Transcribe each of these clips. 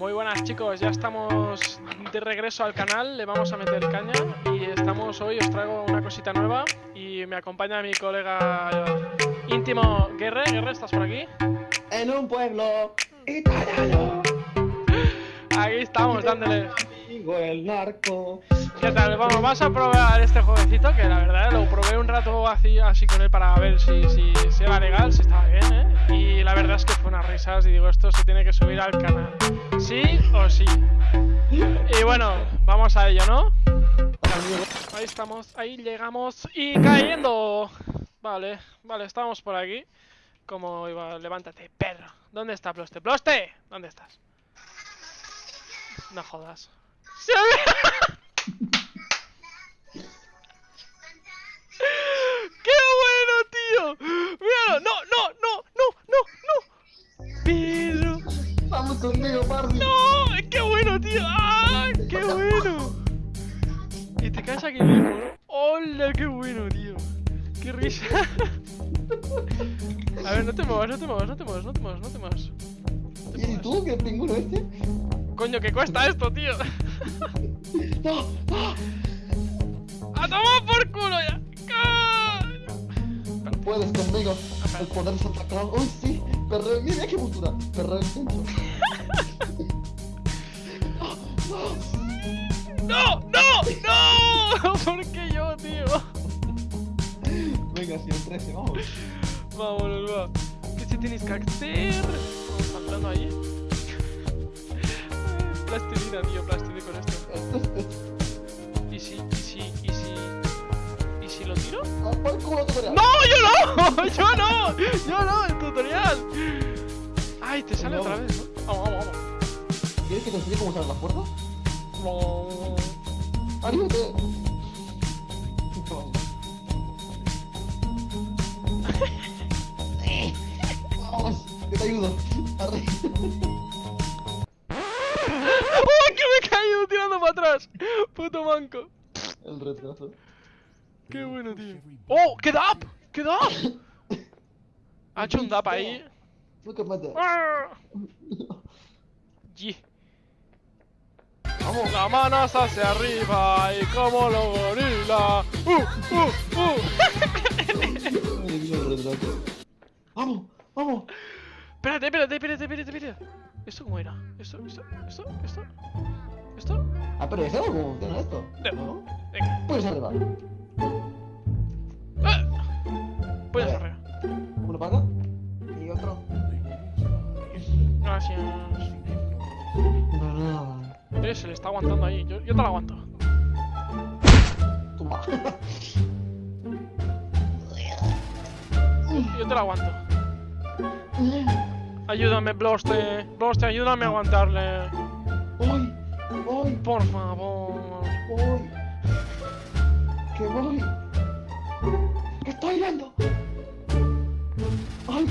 Muy buenas chicos, ya estamos de regreso al canal, le vamos a meter caña y estamos hoy, os traigo una cosita nueva y me acompaña mi colega íntimo Guerre. Guerre, ¿estás por aquí? En un pueblo italiano. Aquí estamos dándole. Amigo el narco. ¿Qué tal? Vamos, vamos a probar este jueguecito que la verdad lo probé un rato así, así con él para ver si, si, si era legal, si estaba bien, ¿eh? Y la verdad es que fue unas risas y digo, esto se tiene que subir al canal. ¿Sí o sí? Y bueno, vamos a ello, ¿no? Ahí estamos, ahí llegamos y cayendo. Vale, vale, estamos por aquí. Como iba, levántate, perro. ¿Dónde está Ploste? ¡Ploste! ¿Dónde estás? No jodas. ¡Se! ¡Qué bueno, tío! ¡Míralo! ¡No, no, no, no, ¡No! ¡Qué bueno, tío! ¡Ah! ¡Qué bueno! Y te caes aquí mismo, ¿no? ¡Hola! ¡Qué bueno, tío! ¡Qué risa! A ver, no te muevas, no te muevas, no te muevas, no te muevas, no te muevas. ¿Y tú, qué pinguno este? Coño, ¿qué cuesta esto, tío? No, no. ¡A tomar por culo ya! ¡Ah! Puedes conmigo. El poder. ¡Uy, sí! Perreo. Mira qué postura. Perreo el centro. ¡No! ¡No! ¡No! ¿Por qué yo, tío? Venga, si el 13, vamos. Vámonos, va. ¿Qué se tienes que hacer? Vamos saltando ahí. Plastilina, tío, plastilina con esto. ¿Y si, y si, y si... ¿Y si lo tiro? ¡Ah! ¡No! ¡Yo no! ¡Yo no! ¡Yo no! ¡El tutorial! ¡Ay, te sale otra vez, ¿no? Vamos, vamos, ¿Quieres que te enseñe cómo usar las puertas? vamos. ¡Anímate! Vamos, que te ayudo. Arre. ¡Oh, que me he caído tirando para atrás! ¡Puto manco! El retraso. ¡Qué bueno, tío! ¡Oh! ¡Qué dap! ¡Qué dap! Ha hecho un dap ahí. Look at my dad. ¡Ah! Yi. Vamos. La manos hacia arriba y como los gorila. ¡Uh! ¡Uh! ¡Uh! Vamos, vamos. Espérate, espérate, espérate, espérate, espérate. ¿Esto cómo era? ¿Esto? ¿Esto? ¿Esto? ¿Esto? ¿Esto? Ah, pero ¿sabes cómo funciona esto? No. ¿No? Venga. Pues arriba. ¡Ah! Puedes arriba. Gracias. Eh, se le está aguantando ahí. Yo, yo te lo aguanto. Toma. Yo te lo aguanto. Ayúdame, Bloste. Bloste, ayúdame a aguantarle. ¡Uy! ¡Uy! Por favor. ¡Uy! ¡Que voy! ¡Que estoy viendo! ¡Ay!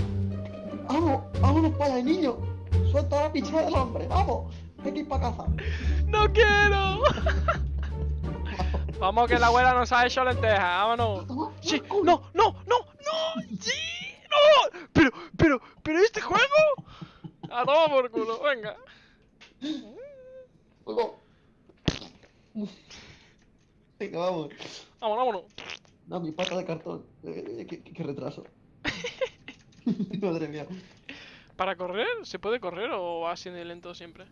¡Vamos! ¡Vámonos para el niño! ¡Suelta la picha del hombre! ¡Vamos! Hay que ir para casa. ¡No quiero! Vamos, que la abuela nos ha hecho lentejas. Vámonos. Sí, no, no, no, no, sí, no. Pero, pero, pero este juego. A tomar por culo, venga. Fuego. Venga, vamos. Vámonos, vámonos. No, mi pata de cartón. Eh, qué, qué- qué retraso. Madre mía. ¿Para correr? ¿Se puede correr o va así de lento siempre?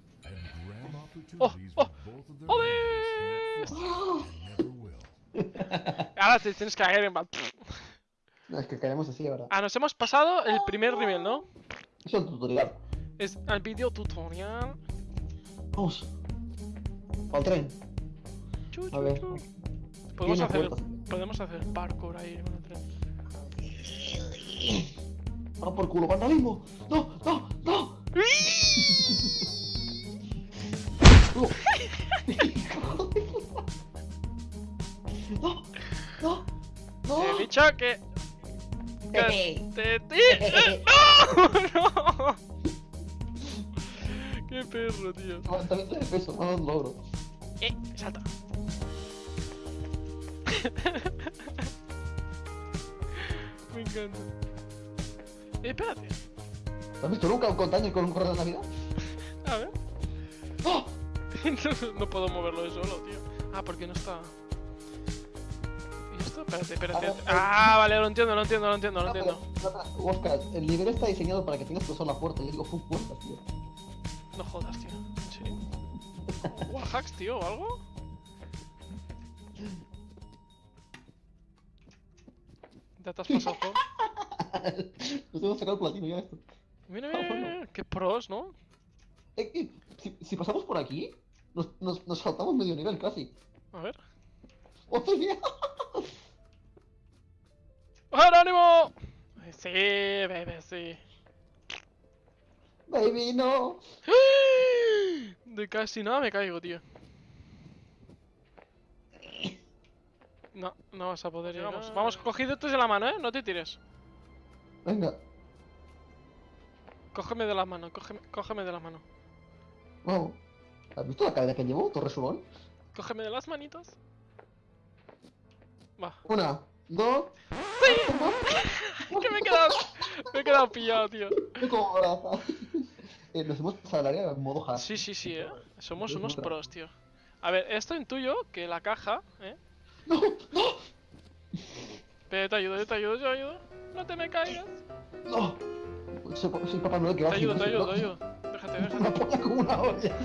¡Oh! ¡Oh! Ah. Ahora te tienes que caer en plan. No, es que caeremos así ahora. Ah, nos hemos pasado el primer nivel, ¿no? Es el tutorial. Es el video tutorial. Vamos. Al tren. Chu, A ver. chu. Podemos hacer, podemos hacer parkour ahí con el tren. Vamos por culo, vandalismo. No, no, no. No. No, no, no. He dicho que. que te, ti- ¡Eh! ¡No! ¡No! ¡Qué perro, tío! Levantamiento de peso, un logro. ¡Eh! ¡Salta! Me encanta. Eh, espérate. ¿Has visto nunca un container con un correo de Navidad? A ver. no puedo moverlo de solo, tío. Ah, porque no está. ¿Y esto? Espérate, espérate. Ah, vale, lo entiendo, lo entiendo, lo entiendo, lo entiendo. Oscar, el nivel está diseñado para que tengas que usar la puerta. Yo digo, full puerta, tío. No jodas, tío. ¿En serio? ¿Wallhacks, tío, o algo? Ya te has pasado. Nos hemos sacado el platino ya esto. Mira, mira, mira, qué pros, ¿no? Eh, eh, si, si pasamos por aquí, nos, nos, nos saltamos medio nivel casi. A ver. ¡Hostia! Sí, bebé, sí. ¡Baby, no! De casi nada me caigo, tío. No, no vas a poder llegar. Vamos, vamos, cogidos de la mano, ¿eh? No te tires. Venga. Cógeme de la mano, cógeme, cógeme de la mano. Vamos. ¿Has visto la cadena que llevo, Torre Subón? Cógeme de las manitos. Va. Una, dos. ¡Sí! que me he quedado. Me he quedado pillado, tío. Como eh, nos hemos pasado el área en modo hard. Sí, sí, sí, eh. Somos unos pros, tío. A ver, esto intuyo que la caja, eh. ¡No! ¡No! Pero te ayudo, yo te ayudo, yo te ayudo. No te me caigas. ¡No! Soy, soy Papá Noel que va Te ayudo, te ayudo, te ayudo. Déjate, Me déjate. apoya como una olla.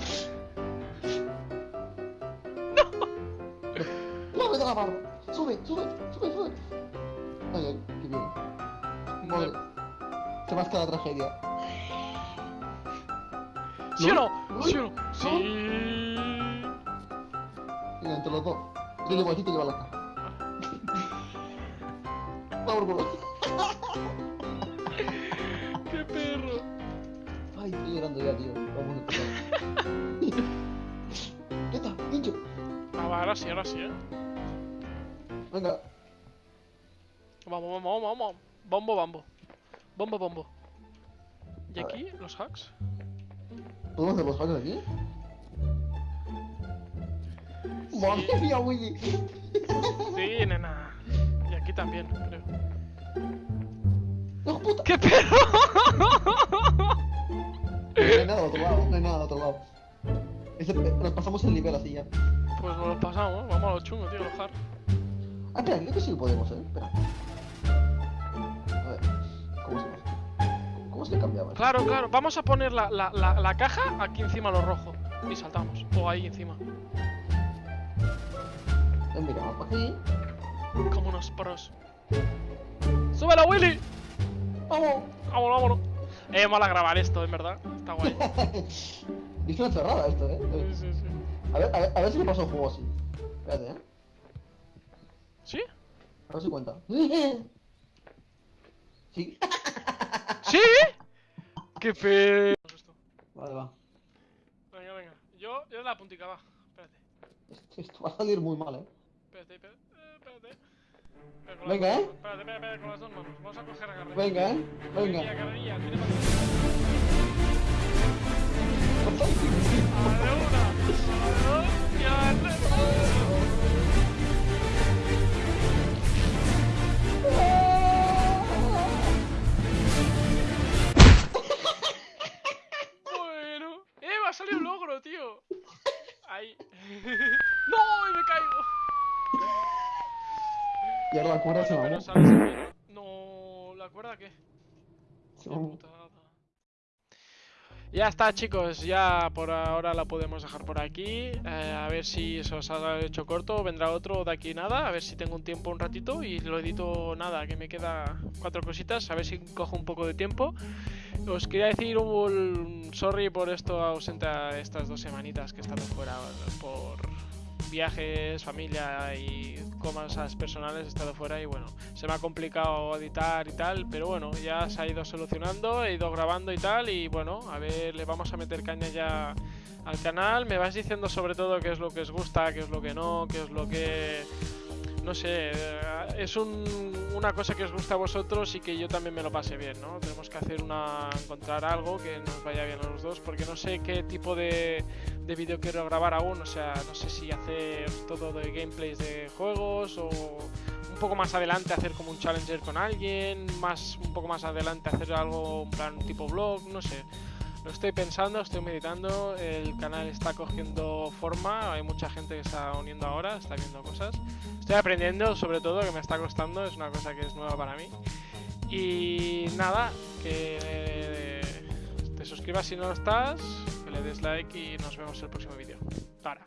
¡No! ¡No me da la mano! ¡Sube, sube, sube, sube! Ay, ay, qué bien. Vale. Se más la tragedia. ¿Sí o no? ¿Sí o no? Sí. Mira, entre los dos. Yo llevo aquí, te lleva la caja. Vamos, por ¡Qué perro! Ay, estoy llorando ya, tío. Vamos a. ¿Qué está? ¡Pincho! Ah, va, ahora sí, ahora sí, eh. Venga. Vamos, vamos, vamos, vamos. Bombo, bombo. Bombo, bombo. ¿Y A aquí los hacks? ¿Podemos hacer los hacks aquí? ¡Madre mía, Willy! Sí, nena. Y aquí también, creo. ¡No, puta! ¡Qué perro! No hay nada al otro lado, no hay nada al otro lado. Ese- nos pasamos el nivel así ya. Pues nos lo pasamos, vamos a lo chungo, tío, los hacks. Ah, espera, creo que sí lo podemos, eh. Espera. A ver, ¿cómo se hace? ¿Cómo se cambiaba? Claro, claro. Vamos a poner la, la, la, la caja aquí encima lo rojo. Y saltamos. O ahí encima. Mira, vamos para aquí. Como unos pros. ¡Súbelo, Willy! ¡Vamos! Vámonos, vámonos. Eh, mola grabar esto, en verdad. Está guay. es una cerrada esto, eh. Sí, sí, sí. A ver, a ver, a ver si me paso el juego así. Espérate, eh. ¿Sí? A ver si cuenta. Sí. ¿Sí? ¡Qué pe... Vale, va. Venga, venga. Yo, yo la puntica, va. Espérate. Esto, esto va a salir muy mal, eh. Espérate, espérate. eh, espérate. Con Venga, ¿eh? Espérate, espérate, dos manos. Vamos a coger. Venga, eh. Carrerilla, Venga. carrerilla. Tira para A la una. A la dos. Y a la de tres. Bueno. ¡Eh! Me ha salido un logro, tío. Ahí. ¡No! Y me caigo. Ahora la cuerda se sin mí. No, ¿la cuerda qué? Ya está, chicos. Ya por ahora la podemos dejar por aquí. Eh, a ver si se os ha hecho corto. Vendrá otro de aquí nada. A ver si tengo un tiempo un ratito. Y lo edito nada, que me queda cuatro cositas. A ver si cojo un poco de tiempo. Os quería decir un sorry por esto ausente a estas dos semanitas que he estado fuera por viajes, familia y cosas personales he estado fuera y bueno, se me ha complicado editar y tal, pero bueno, ya se ha ido solucionando, he ido grabando y tal y bueno, a ver, le vamos a meter caña ya al canal, me vais diciendo sobre todo qué es lo que os gusta, qué es lo que no, qué es lo que... No sé, eh, es un- una cosa que os gusta a vosotros y que yo también me lo pase bien, ¿no? Tenemos que hacer una... encontrar algo que nos vaya bien a los dos, porque no sé qué tipo de, de vídeo quiero grabar aún, o sea, no sé si hacer todo de gameplays de juegos o un poco más adelante hacer como un challenger con alguien, más un poco más adelante hacer algo en plan tipo vlog, no sé. Lo estoy pensando, estoy meditando, el canal está cogiendo forma, hay mucha gente que está uniendo ahora, está viendo cosas. Estoy aprendiendo sobre todo, que me está costando, es una cosa que es nueva para mí. Y nada, que eh, te suscribas si no lo estás, que le des like y nos vemos en el próximo vídeo. Ahora.